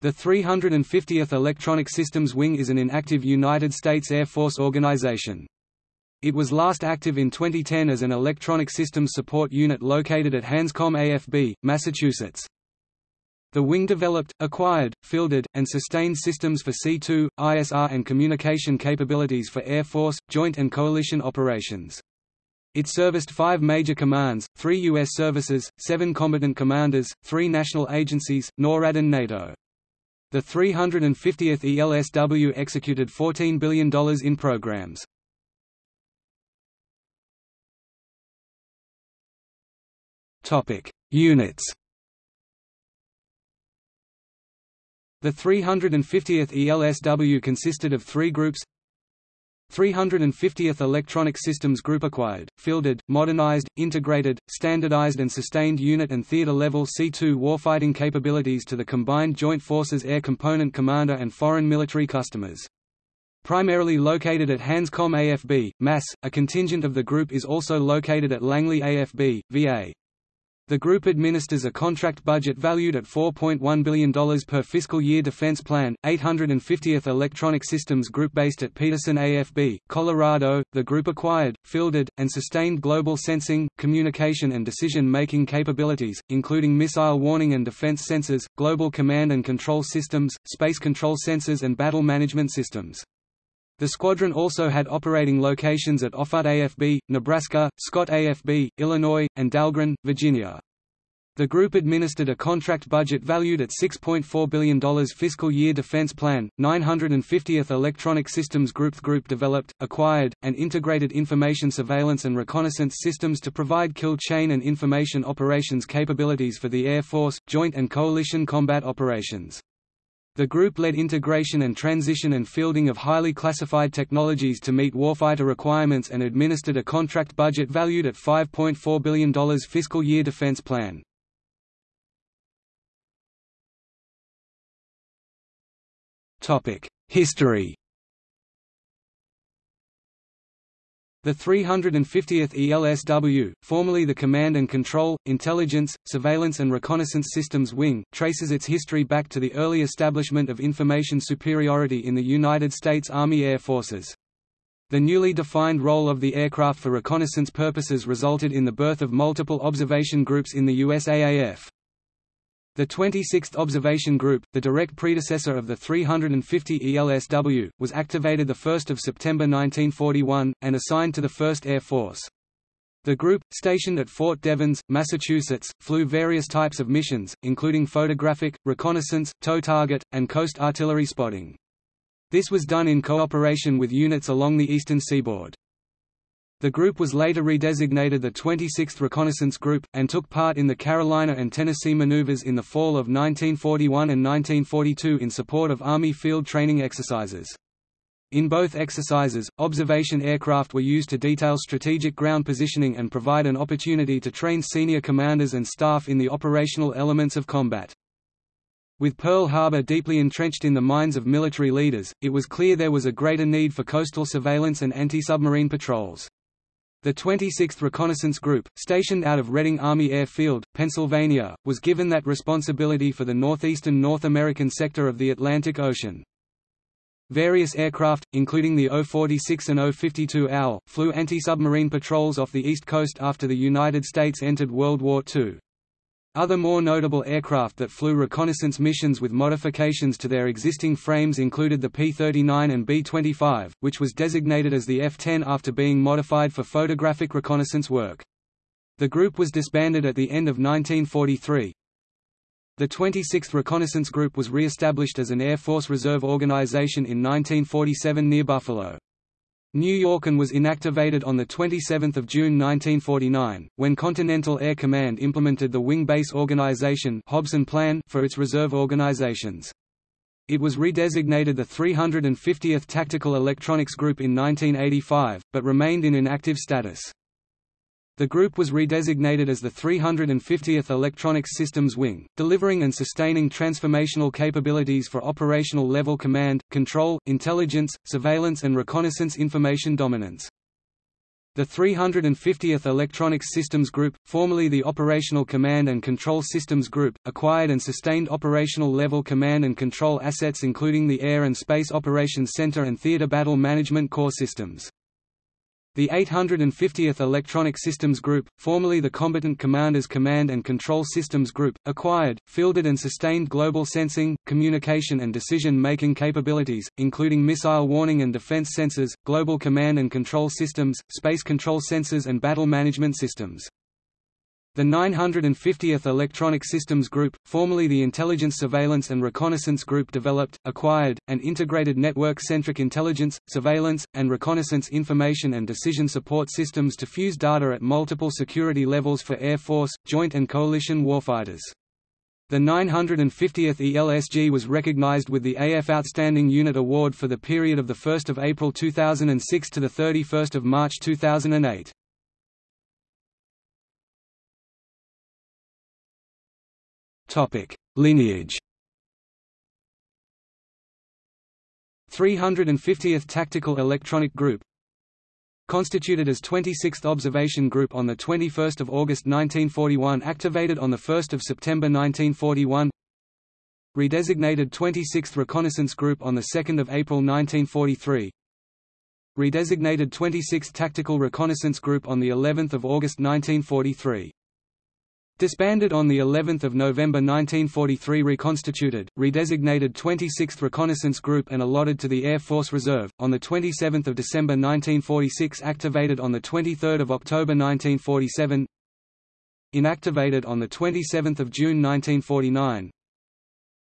The 350th Electronic Systems Wing is an inactive United States Air Force organization. It was last active in 2010 as an Electronic Systems Support Unit located at Hanscom AFB, Massachusetts. The wing developed, acquired, fielded, and sustained systems for C2, ISR and communication capabilities for Air Force, joint and coalition operations. It serviced five major commands, three U.S. services, seven combatant commanders, three national agencies, NORAD and NATO. The 350th ELSW executed $14 billion in programs. Units The 350th ELSW consisted of three groups 350th Electronic Systems Group acquired, fielded, modernized, integrated, standardized and sustained unit and theater-level C-2 warfighting capabilities to the Combined Joint Forces Air Component Commander and foreign military customers. Primarily located at Hanscom AFB, Mass., a contingent of the group is also located at Langley AFB, VA. The group administers a contract budget valued at $4.1 billion per fiscal year defense plan. 850th Electronic Systems Group based at Peterson AFB, Colorado, the group acquired, fielded, and sustained global sensing, communication and decision-making capabilities, including missile warning and defense sensors, global command and control systems, space control sensors and battle management systems. The squadron also had operating locations at Offutt AFB, Nebraska, Scott AFB, Illinois, and Dahlgren, Virginia. The group administered a contract budget valued at $6.4 billion fiscal year defense plan. 950th Electronic Systems Group Group developed, acquired, and integrated information surveillance and reconnaissance systems to provide kill chain and information operations capabilities for the Air Force, joint and coalition combat operations. The group led integration and transition and fielding of highly classified technologies to meet warfighter requirements and administered a contract budget valued at $5.4 billion fiscal year defense plan. History The 350th ELSW, formerly the Command and Control, Intelligence, Surveillance and Reconnaissance Systems Wing, traces its history back to the early establishment of information superiority in the United States Army Air Forces. The newly defined role of the aircraft for reconnaissance purposes resulted in the birth of multiple observation groups in the USAAF. The 26th Observation Group, the direct predecessor of the 350 ELSW, was activated 1 September 1941, and assigned to the 1st Air Force. The group, stationed at Fort Devens, Massachusetts, flew various types of missions, including photographic, reconnaissance, tow target, and coast artillery spotting. This was done in cooperation with units along the eastern seaboard. The group was later redesignated the 26th Reconnaissance Group, and took part in the Carolina and Tennessee maneuvers in the fall of 1941 and 1942 in support of Army field training exercises. In both exercises, observation aircraft were used to detail strategic ground positioning and provide an opportunity to train senior commanders and staff in the operational elements of combat. With Pearl Harbor deeply entrenched in the minds of military leaders, it was clear there was a greater need for coastal surveillance and anti-submarine patrols. The 26th Reconnaissance Group, stationed out of Reading Army Air Field, Pennsylvania, was given that responsibility for the northeastern North American sector of the Atlantic Ocean. Various aircraft, including the O-46 and O-52 OWL, flew anti-submarine patrols off the East Coast after the United States entered World War II. Other more notable aircraft that flew reconnaissance missions with modifications to their existing frames included the P-39 and B-25, which was designated as the F-10 after being modified for photographic reconnaissance work. The group was disbanded at the end of 1943. The 26th Reconnaissance Group was re-established as an Air Force Reserve organization in 1947 near Buffalo. New Yorken was inactivated on 27 June 1949, when Continental Air Command implemented the Wing Base Organization Hobson Plan for its reserve organizations. It was redesignated the 350th Tactical Electronics Group in 1985, but remained in inactive status. The group was redesignated as the 350th Electronics Systems Wing, delivering and sustaining transformational capabilities for operational level command, control, intelligence, surveillance and reconnaissance information dominance. The 350th Electronics Systems Group, formerly the Operational Command and Control Systems Group, acquired and sustained operational level command and control assets including the Air and Space Operations Center and Theater Battle Management Core systems. The 850th Electronic Systems Group, formerly the Combatant Commanders Command and Control Systems Group, acquired, fielded and sustained global sensing, communication and decision-making capabilities, including missile warning and defense sensors, global command and control systems, space control sensors and battle management systems. The 950th Electronic Systems Group, formerly the Intelligence Surveillance and Reconnaissance Group developed, acquired, and integrated network-centric intelligence, surveillance, and reconnaissance information and decision support systems to fuse data at multiple security levels for Air Force, joint and coalition warfighters. The 950th ELSG was recognized with the AF Outstanding Unit Award for the period of 1 April 2006 to 31 March 2008. Topic: Lineage. 350th Tactical Electronic Group Constituted as 26th Observation Group on 21 August 1941 activated on 1 September 1941 Redesignated 26th Reconnaissance Group on 2 April 1943 Redesignated 26th Tactical Reconnaissance Group on the 11th of August 1943 Disbanded on the 11th of November 1943 reconstituted, redesignated 26th Reconnaissance Group and allotted to the Air Force Reserve, on the 27th of December 1946 activated on the 23rd of October 1947 Inactivated on 27 June 1949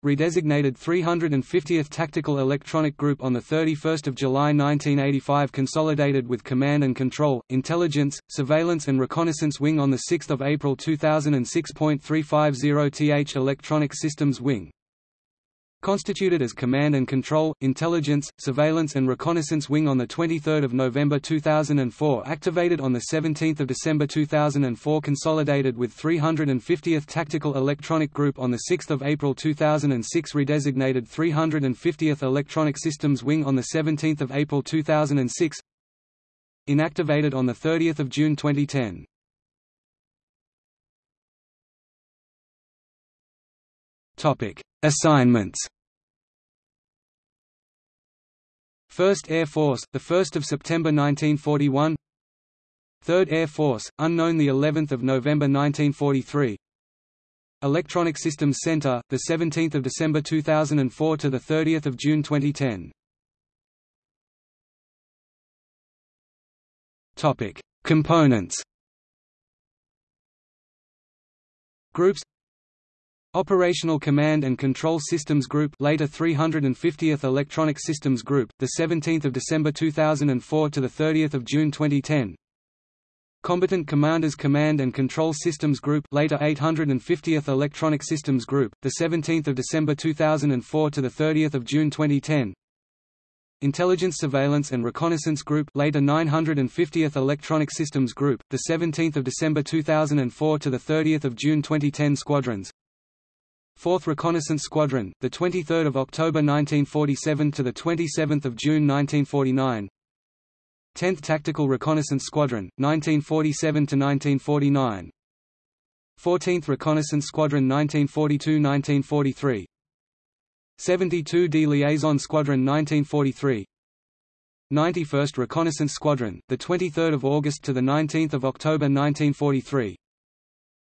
redesignated 350th Tactical Electronic Group on 31 July 1985 consolidated with Command and Control, Intelligence, Surveillance and Reconnaissance Wing on 6 April 2006.350th Electronic Systems Wing Constituted as Command and Control, Intelligence, Surveillance and Reconnaissance Wing on 23 November 2004 activated on 17 December 2004 consolidated with 350th Tactical Electronic Group on 6 April 2006 redesignated 350th Electronic Systems Wing on 17 April 2006 Inactivated on 30 June 2010 Topic Assignments 1st Air Force, the 1st of September 1941. 3rd Air Force, unknown the 11th of November 1943. Electronic Systems Center, the 17th of December 2004 to the 30th of June 2010. Topic: Components. Groups Operational Command and Control Systems Group later 350th Electronic Systems Group the 17th of December 2004 to the 30th of June 2010 Combatant Commanders Command and Control Systems Group later 850th Electronic Systems Group the 17th of December 2004 to the 30th of June 2010 Intelligence Surveillance and Reconnaissance Group later 950th Electronic Systems Group the 17th of December 2004 to the 30th of June 2010 squadrons 4th Reconnaissance Squadron, the 23rd of October 1947 to the 27th of June 1949. 10th Tactical Reconnaissance Squadron, 1947 to 1949. 14th Reconnaissance Squadron 1942–1943 72d Liaison Squadron 1943 91st Reconnaissance Squadron, the 23rd of August to the 19th of October 1943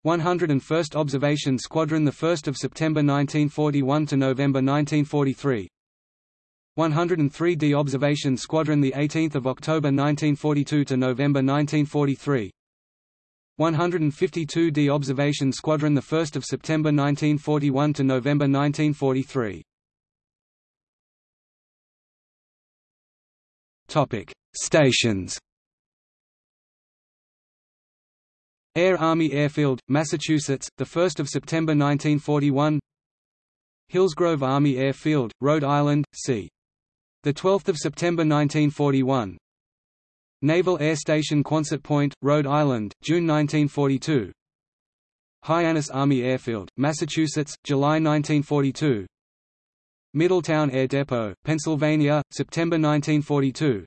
101st Observation Squadron 1 September 1941 to November 1943 103d Observation Squadron 18 October 1942 to November 1943 152d Observation Squadron 1 September 1941 to November 1943 Topic Stations Air Army Airfield, Massachusetts, 1 September 1941 Hillsgrove Army Airfield, Rhode Island, c. 12 September 1941 Naval Air Station Quonset Point, Rhode Island, June 1942 Hyannis Army Airfield, Massachusetts, July 1942 Middletown Air Depot, Pennsylvania, September 1942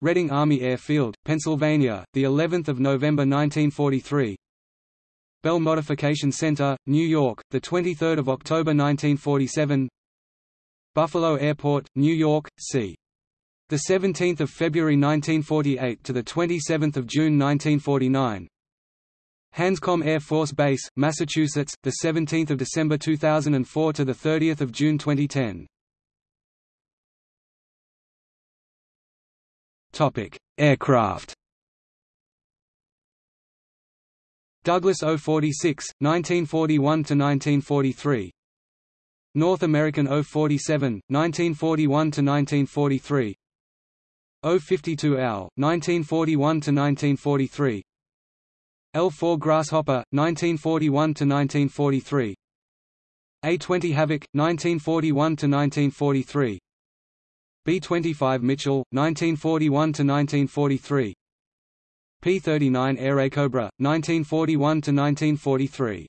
Reading Army Airfield, Pennsylvania, the 11th of November 1943. Bell Modification Center, New York, the 23rd of October 1947. Buffalo Airport, New York, c. The 17th of February 1948 to the 27th of June 1949. Hanscom Air Force Base, Massachusetts, the 17th of December 2004 to the 30th of June 2010. Aircraft. Douglas O-46, 1941–1943 North American O-47, 1941–1943 O-52L, 1941–1943 L-4 Grasshopper, 1941–1943 A-20 Havoc, 1941–1943 B-25 Mitchell, 1941–1943 P-39 Airacobra, 1941–1943